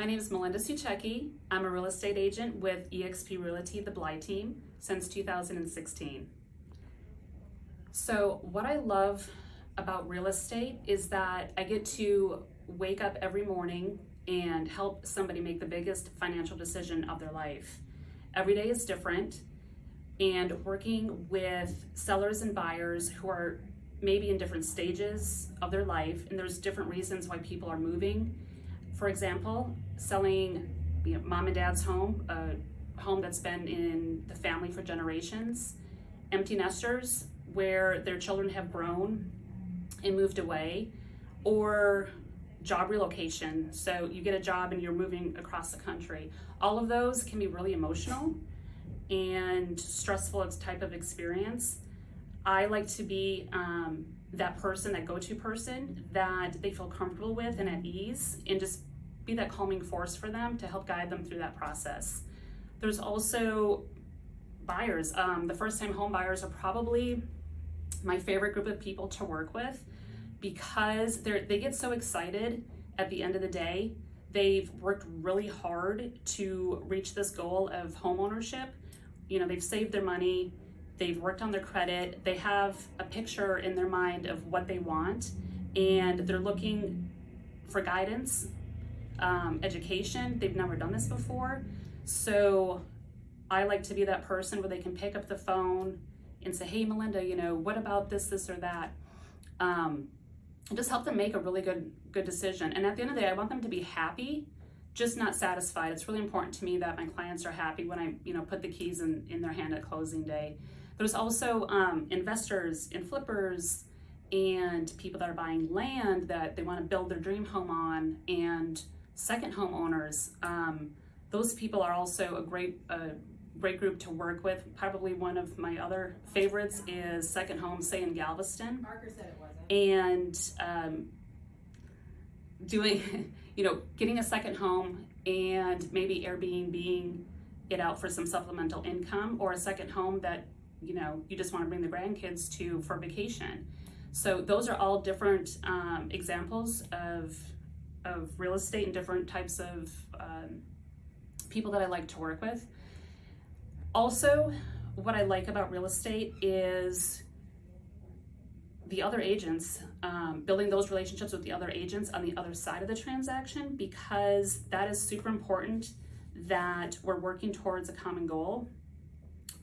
My name is Melinda Suchecki. I'm a real estate agent with eXp Realty, the Bly team, since 2016. So what I love about real estate is that I get to wake up every morning and help somebody make the biggest financial decision of their life. Every day is different and working with sellers and buyers who are maybe in different stages of their life and there's different reasons why people are moving. For example, selling you know, mom and dad's home, a home that's been in the family for generations, empty nesters where their children have grown and moved away, or job relocation. So you get a job and you're moving across the country. All of those can be really emotional and stressful type of experience. I like to be um, that person, that go-to person that they feel comfortable with and at ease and just be that calming force for them to help guide them through that process. There's also buyers. Um, the first-time home buyers are probably my favorite group of people to work with because they they get so excited at the end of the day. They've worked really hard to reach this goal of home ownership. You know, they've saved their money, they've worked on their credit, they have a picture in their mind of what they want, and they're looking for guidance, um, education. They've never done this before. So I like to be that person where they can pick up the phone and say, hey, Melinda, you know, what about this, this, or that? Um, just help them make a really good, good decision. And at the end of the day, I want them to be happy, just not satisfied. It's really important to me that my clients are happy when I, you know, put the keys in, in their hand at closing day. There's also um, investors and flippers and people that are buying land that they want to build their dream home on and second homeowners. Um, those people are also a great, uh, great group to work with. Probably one of my other favorites is Second Home, say in Galveston. Parker said it wasn't. And um, doing, you know, getting a second home and maybe Airbnb being it out for some supplemental income or a second home that you know, you just want to bring the grandkids to for vacation. So those are all different um, examples of, of real estate and different types of um, people that I like to work with. Also, what I like about real estate is the other agents, um, building those relationships with the other agents on the other side of the transaction because that is super important that we're working towards a common goal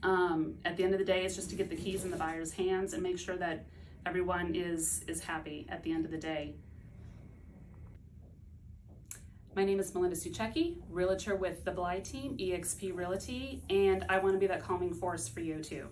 um, at the end of the day, it's just to get the keys in the buyer's hands and make sure that everyone is, is happy at the end of the day. My name is Melinda Suchecki, realtor with the Bly team, eXp Realty, and I want to be that calming force for you too.